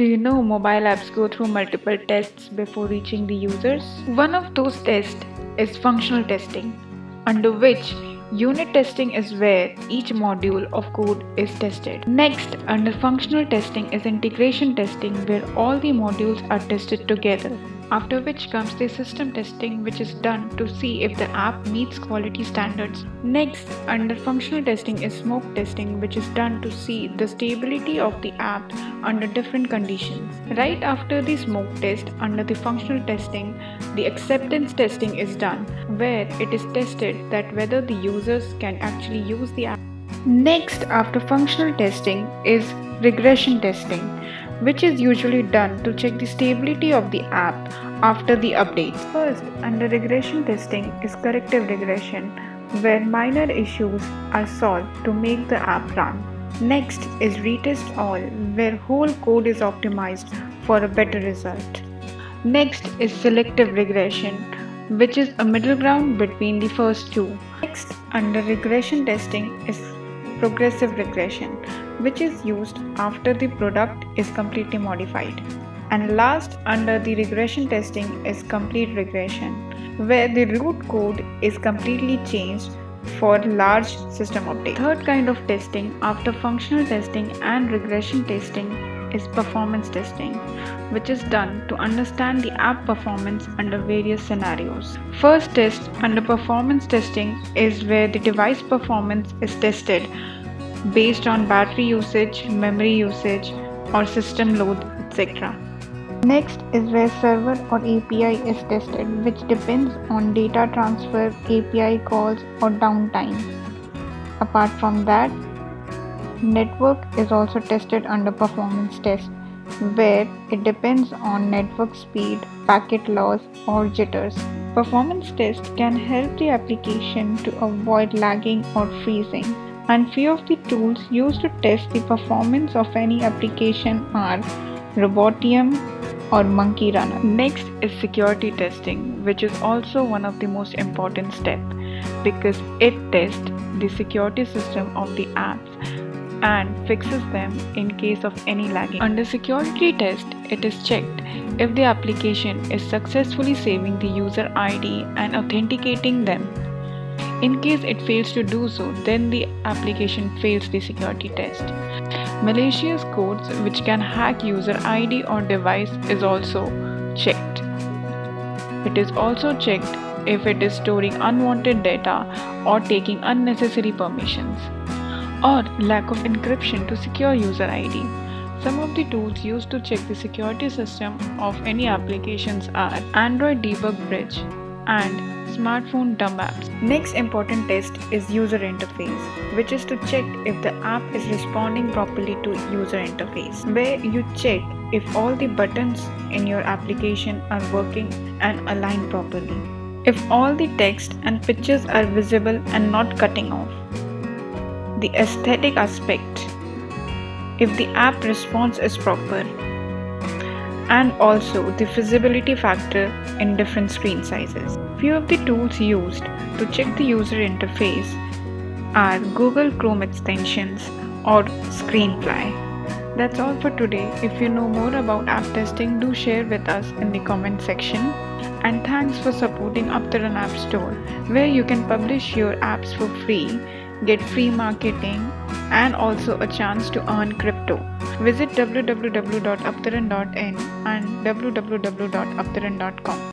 Do you know mobile apps go through multiple tests before reaching the users? One of those tests is functional testing, under which unit testing is where each module of code is tested. Next, under functional testing is integration testing where all the modules are tested together after which comes the system testing which is done to see if the app meets quality standards. Next, under functional testing is smoke testing which is done to see the stability of the app under different conditions. Right after the smoke test, under the functional testing, the acceptance testing is done where it is tested that whether the users can actually use the app. Next, after functional testing is regression testing which is usually done to check the stability of the app after the updates. First, under regression testing is corrective regression, where minor issues are solved to make the app run. Next is retest all, where whole code is optimized for a better result. Next is selective regression, which is a middle ground between the first two. Next, under regression testing is progressive regression, which is used after the product is completely modified. And last under the regression testing is complete regression, where the root code is completely changed for large system update. Third kind of testing after functional testing and regression testing is performance testing, which is done to understand the app performance under various scenarios. First test under performance testing is where the device performance is tested based on battery usage, memory usage, or system load, etc. Next is where server or API is tested, which depends on data transfer, API calls, or downtime. Apart from that, network is also tested under performance test, where it depends on network speed, packet loss, or jitters. Performance test can help the application to avoid lagging or freezing and few of the tools used to test the performance of any application are Robotium or Monkey Runner. Next is security testing, which is also one of the most important steps because it tests the security system of the apps and fixes them in case of any lagging. Under security test, it is checked if the application is successfully saving the user ID and authenticating them in case it fails to do so, then the application fails the security test. Malicious codes which can hack user ID or device is also checked. It is also checked if it is storing unwanted data or taking unnecessary permissions or lack of encryption to secure user ID. Some of the tools used to check the security system of any applications are Android Debug Bridge and smartphone dumb apps. Next important test is user interface, which is to check if the app is responding properly to user interface, where you check if all the buttons in your application are working and aligned properly. If all the text and pictures are visible and not cutting off. The aesthetic aspect. If the app response is proper and also the feasibility factor in different screen sizes. Few of the tools used to check the user interface are Google Chrome extensions or Screenfly. That's all for today. If you know more about app testing, do share with us in the comment section. And thanks for supporting Uptaran App Store, where you can publish your apps for free, get free marketing, and also a chance to earn crypto. Visit www.uptaran.in and www.uptaran.com.